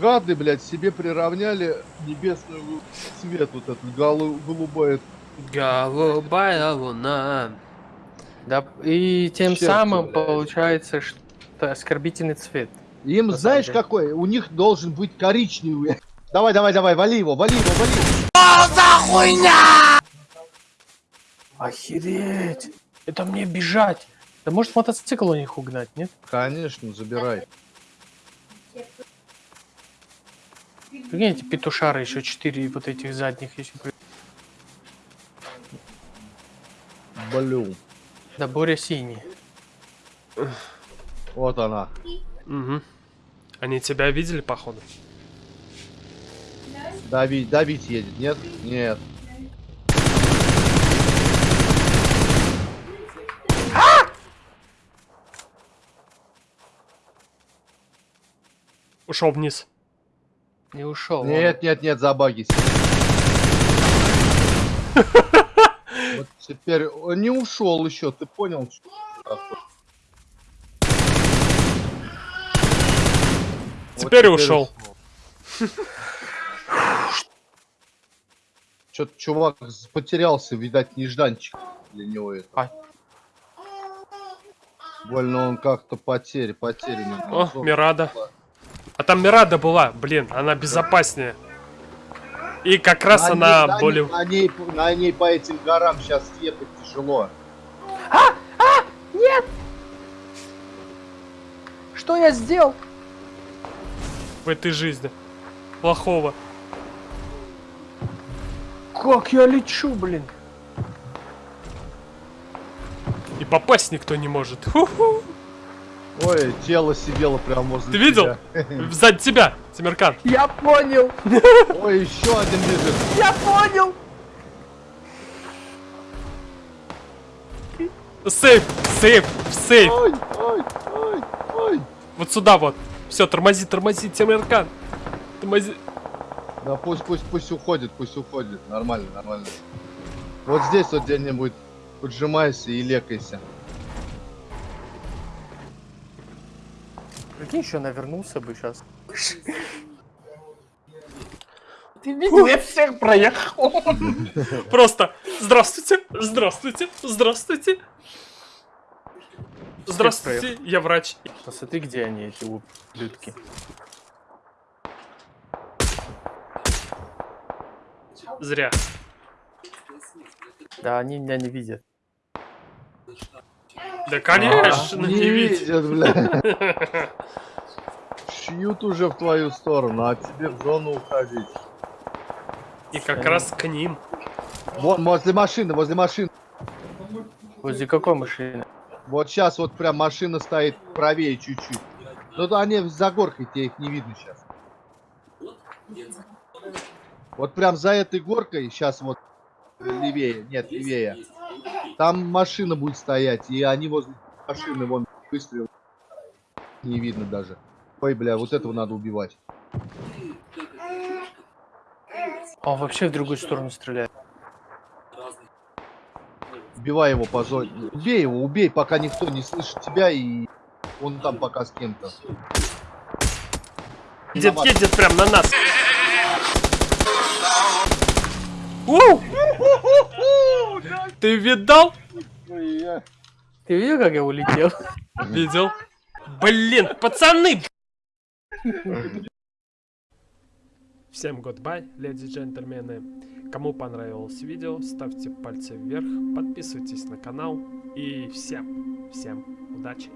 Гады, блядь, себе приравняли небесный цвет, вот этот голу- голубой. Голубая луна. Да, и тем Черт, самым блядь. получается, что оскорбительный цвет. Им, На знаешь, деле. какой? У них должен быть коричневый. Давай, давай, давай, вали его, вали его, вали его. Охереть! Это мне бежать! Да может мотоцикл у них угнать, нет? Конечно, забирай. Прикинь, эти петушары еще четыре вот этих задних еще. Блю. Да Боря синий. Вот она. Угу. Они тебя видели, походу? Давить, давить едет, нет? Нет. Ушел вниз. Не ушел. Нет, нет, нет, забагись. Вот теперь он не ушел еще, ты понял? такое? Вот Теперь ушел. Что-то чувак потерялся, видать, нежданчик для него это. А. Больно он как-то потерь, потерянный. О. Мирада. А там Мирада была, блин, она безопаснее. И как раз На она ней- на более... ней- На ней, на ней по этим горам сейчас ехать тяжело. Что я сделал? в этой жизни. Плохого. Как я лечу, блин? И попасть никто не может. Ху-ху. Ой, тело сидело прямо возле Ты видел? тебя. Сзади тебя, Тимиркан. Я понял! Ой, еще один лежит. Я понял! Сейф, сейф, сейф. Ой, ой, ой, ой. Вот сюда вот. Все, тормози, тормози, Тимиркан. Тормози. Да пусть, пусть, пусть уходит, пусть уходит. Нормально, нормально. Вот здесь вот где-нибудь поджимайся и лекайся. Прикинь, еще навернулся бы сейчас. Ты видел, я всех проехал. Просто здравствуйте, здравствуйте, здравствуйте. Здравствуйте, я врач. Посмотри, где они, эти ублюдки. Зря. Да, они меня не видят. Да конечно, не видит. видят, бля. Шьют уже в твою сторону, а тебе в зону уходить. И как раз к ним. Вон, возле машины, возле машины. Возле какой машины? Вот сейчас вот прям машина стоит правее чуть-чуть. Ну да они за горкой, тебе их не видно сейчас. Вот прям за этой горкой, сейчас вот левее, нет, левее. Там машина будет стоять, и они возле машины, вон, выстрел. Не видно даже. Ой, бля, вот этого надо убивать. Он вообще в другую сторону стреляет. Убивай его по зоне. Убей его, убей, пока никто не слышит тебя, и он там пока с кем-то. Едет, Виноват. едет прям на нас. Уу! Ты видал? Ты видел, как я улетел? Видел. Блин, пацаны! Всем goodbye, леди и джентльмены. Кому понравилось видео, ставьте пальцы вверх, подписывайтесь на канал. И всем, всем удачи!